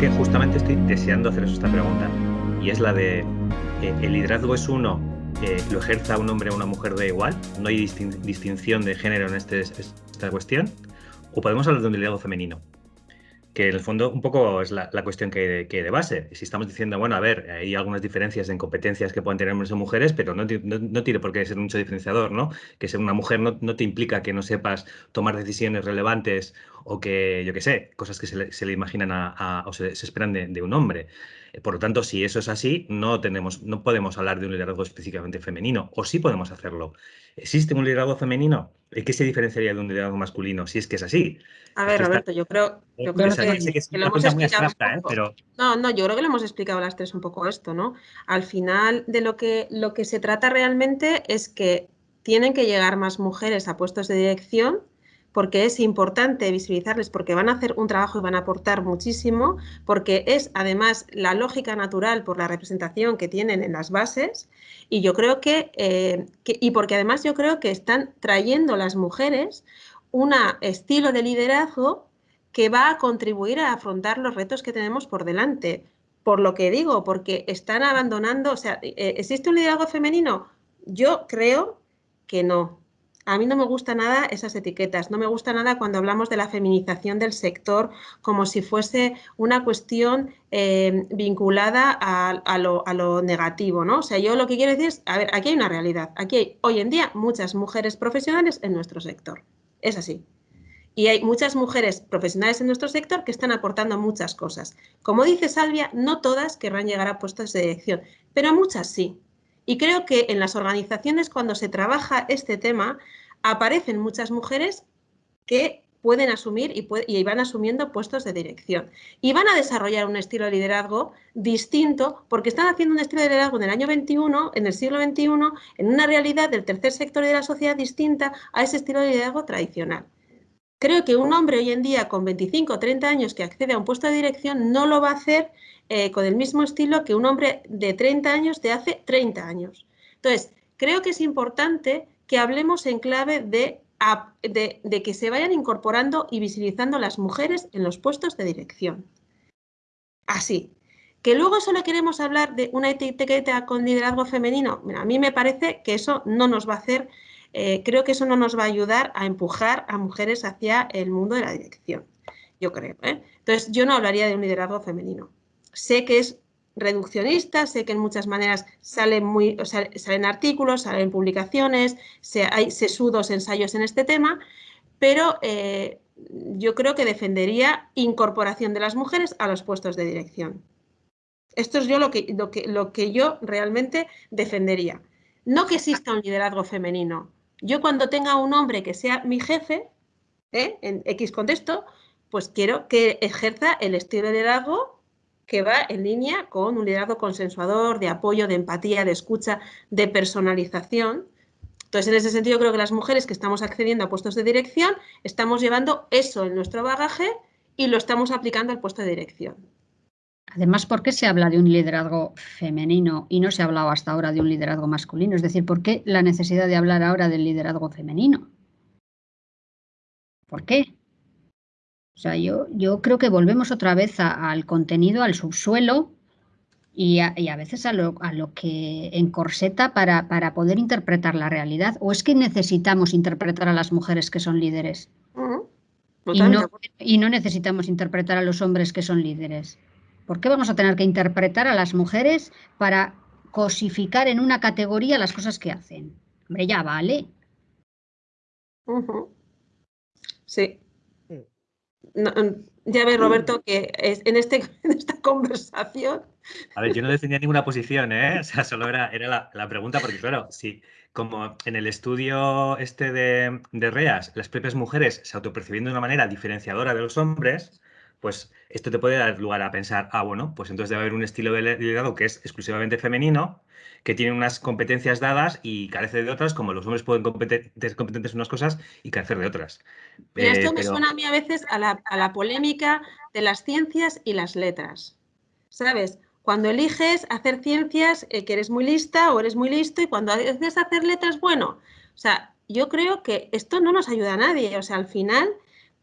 que justamente estoy deseando haceros esta pregunta y es la de, eh, ¿el liderazgo es uno, lo ejerza un hombre o una mujer de igual? ¿No hay distinción de género en este, esta cuestión? ¿O podemos hablar de un liderazgo femenino? que en el fondo un poco es la, cuestión que, que, de base. Si estamos diciendo, bueno, a ver, hay algunas diferencias en competencias que pueden tener hombres o mujeres, pero no, no, tiene por qué ser mucho diferenciador, ¿no? Que ser una mujer no, te implica que no sepas tomar decisiones relevantes o que, yo qué sé, cosas que se le, se le imaginan a, o se, esperan de, un hombre. Por lo tanto, si eso es así, no, tenemos, no podemos hablar de un liderazgo específicamente femenino, o sí podemos hacerlo. ¿Existe un liderazgo femenino? ¿Qué se diferenciaría de un liderazgo masculino si es que es así? A ver, Roberto, yo creo, yo creo que, lo hemos explicado ¿eh? pero... No, no, yo creo que lo hemos explicado las tres un poco esto, ¿no? Al final de lo que, lo que se trata realmente es que tienen que llegar más mujeres a puestos de dirección porque es importante visibilizarles, porque van a hacer un trabajo y van a aportar muchísimo, porque es además la lógica natural por la representación que tienen en las bases y yo creo que, eh, y porque además yo creo que están trayendo las mujeres un estilo de liderazgo que va a contribuir a afrontar los retos que tenemos por delante. Por lo que digo, porque están abandonando, o sea, ¿existe un liderazgo femenino? Yo creo que no, a mí no me gusta nada esas etiquetas, no me gusta nada cuando hablamos de la feminización del sector como si fuese una cuestión eh, vinculada a, lo, negativo, ¿no? O sea, yo lo que quiero decir es, a ver, aquí hay una realidad, aquí hay hoy en día muchas mujeres profesionales en nuestro sector, es así. Y hay muchas mujeres profesionales en nuestro sector que están aportando muchas cosas. Como dice Salvia, no todas querrán llegar a puestos de dirección, pero muchas sí. Y creo que en las organizaciones cuando se trabaja este tema aparecen muchas mujeres que pueden asumir y, van asumiendo puestos de dirección. Y van a desarrollar un estilo de liderazgo distinto porque están haciendo un estilo de liderazgo en el año 21, en el siglo XXI, en una realidad del tercer sector de la sociedad distinta a ese estilo de liderazgo tradicional. Creo que un hombre hoy en día con 25 o 30 años que accede a un puesto de dirección no lo va a hacer eh, con el mismo estilo que un hombre de 30 años de hace 30 años. Entonces, creo que es importante que hablemos en clave de, que se vayan incorporando y visibilizando las mujeres en los puestos de dirección. Así. Que luego solo queremos hablar de una etiqueta con liderazgo femenino, a mí me parece que eso no nos va a hacer, eh, creo que eso no nos va a ayudar a empujar a mujeres hacia el mundo de la dirección, yo creo. ¿eh? Entonces, yo no hablaría de un liderazgo femenino sé que es reduccionista, sé que en muchas maneras salen, muy, salen artículos, salen publicaciones, hay sesudos ensayos en este tema, pero eh, yo creo que defendería incorporación de las mujeres a los puestos de dirección. Esto es yo lo que, lo que, lo que yo realmente defendería. No que exista un liderazgo femenino. Yo cuando tenga un hombre que sea mi jefe, ¿eh? en X contexto, pues quiero que ejerza el estilo de liderazgo que va en línea con un liderazgo consensuador, de apoyo, de empatía, de escucha, de personalización. Entonces, en ese sentido, creo que las mujeres que estamos accediendo a puestos de dirección estamos llevando eso en nuestro bagaje y lo estamos aplicando al puesto de dirección. Además, ¿por qué se habla de un liderazgo femenino y no se ha hablado hasta ahora de un liderazgo masculino? Es decir, ¿por qué la necesidad de hablar ahora del liderazgo femenino? ¿Por qué? O sea, yo, yo creo que volvemos otra vez al contenido, al subsuelo y a, veces a lo, a lo, que encorseta para, para poder interpretar la realidad. ¿O es que necesitamos interpretar a las mujeres que son líderes? y, no, y no necesitamos interpretar a los hombres que son líderes. ¿Por qué vamos a tener que interpretar a las mujeres para cosificar en una categoría las cosas que hacen? Hombre, ya vale. Sí. Mm, ya ves, Roberto, que es, en, este, en esta conversación... A ver, yo no defendía ninguna posición, ¿eh? O sea, solo era, era la, pregunta, porque claro, si como en el estudio este de, de REAS, las propias mujeres se autopercibiendo de una manera diferenciadora de los hombres, pues esto te puede dar lugar a pensar, ah, bueno, pues entonces debe haber un estilo de liderazgo que es exclusivamente femenino, que tiene unas competencias dadas y carece de otras, como los hombres pueden ser competentes en unas cosas y carecer de otras. esto me suena a mí a veces a la, polémica de las ciencias y las letras. ¿Sabes? Cuando eliges hacer ciencias, eh, que eres muy lista o eres muy listo, y cuando decides hacer letras, bueno, o sea, yo creo que esto no nos ayuda a nadie. O sea, al final,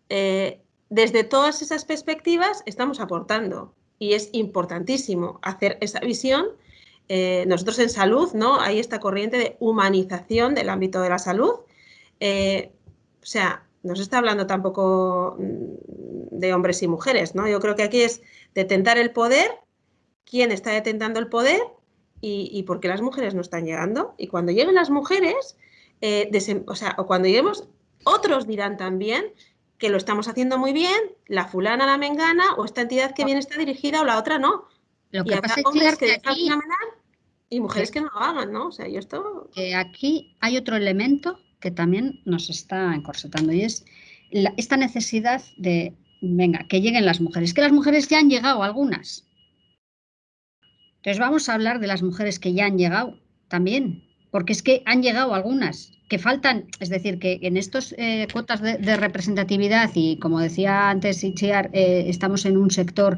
eh, desde todas esas perspectivas estamos aportando. y es importantísimo hacer esa visión. Eh, nosotros en salud, ¿no? Hay esta corriente de humanización del ámbito de la salud. Eh, o sea, no se está hablando tampoco mm, de hombres y mujeres, ¿no? Yo creo que aquí es detentar el poder, quién está detentando el poder y, por qué las mujeres no están llegando. Y cuando lleguen las mujeres, eh, o sea, o cuando lleguemos, otros dirán también que lo estamos haciendo muy bien, la fulana, la mengana, o esta entidad que bien está dirigida o la otra no. Lo que pasa es que, aquí, y mujeres que no lo hagan, ¿no? O sea, yo esto... aquí hay otro elemento que también nos está encorsetando y es esta necesidad de, venga, que lleguen las mujeres, que las mujeres ya han llegado algunas. Entonces vamos a hablar de las mujeres que ya han llegado también, porque es que han llegado algunas, que faltan, es decir, que en estas eh, cuotas de, representatividad y como decía antes Ichiar, eh, estamos en un sector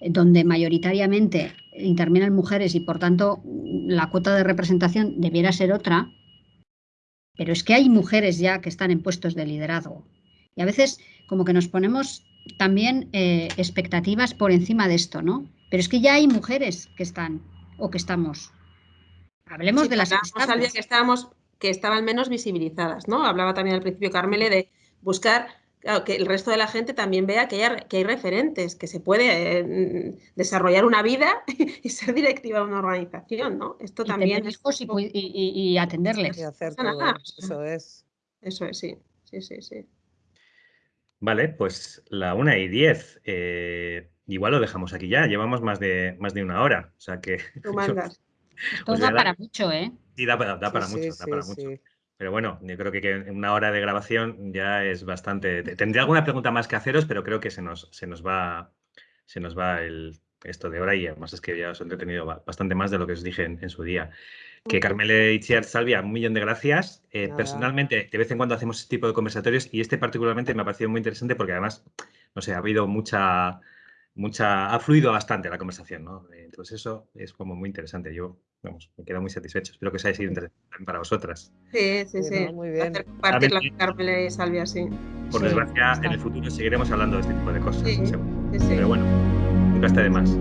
donde mayoritariamente intervienen mujeres y por tanto la cuota de representación debiera ser otra, pero es que hay mujeres ya que están en puestos de liderazgo. Y a veces como que nos ponemos también eh, expectativas por encima de esto, ¿no? Pero es que ya hay mujeres que están o que estamos. Hablemos de las que estábamos que estaban menos visibilizadas, ¿no? Hablaba también al principio Carmele de buscar que el resto de la gente también vea que hay, que hay referentes, que se puede eh, desarrollar una vida y ser directiva de una organización, ¿no? Esto también es... y, atenderles. eso es. Eso es, sí. Sí, sí, sí. Vale, pues la una y diez. Eh, igual lo dejamos aquí ya. Llevamos más de, más de una hora. O sea que. Tú mandas. Esto pues da para mucho, ¿eh? Sí, da, para mucho, da para mucho. Pero bueno, yo creo que, una hora de grabación ya es bastante. Tendría alguna pregunta más que haceros, pero creo que se nos, se nos va, se nos va el, esto de hora y además es que ya os he entretenido bastante más de lo que os dije en, su día. Que Carmele Itziar Salvia, un millón de gracias. Eh, personalmente, de vez en cuando hacemos este tipo de conversatorios y este particularmente me ha parecido muy interesante porque además, no sé, ha habido mucha, mucha, ha fluido bastante la conversación, ¿no? Entonces eso es como muy interesante. Yo vamos, me quedo muy satisfecho. Espero que os haya sido interesante para vosotras. Sí, sí, sí. muy bien. Hacer compartir la Carmele y Salvia, sí. Por desgracia, en el futuro seguiremos hablando de este tipo de cosas. Sí, sí, Pero bueno, nunca está de más.